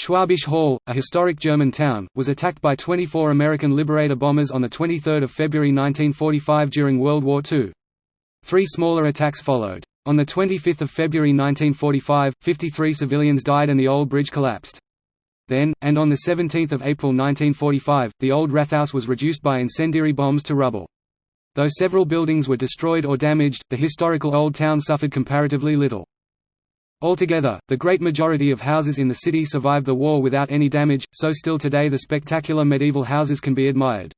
Schwabisch Hall, a historic German town, was attacked by 24 American Liberator bombers on 23 February 1945 during World War II. Three smaller attacks followed. On 25 February 1945, 53 civilians died and the old bridge collapsed. Then, and on 17 April 1945, the old Rathaus was reduced by incendiary bombs to rubble. Though several buildings were destroyed or damaged, the historical old town suffered comparatively little. Altogether, the great majority of houses in the city survived the war without any damage, so still today the spectacular medieval houses can be admired.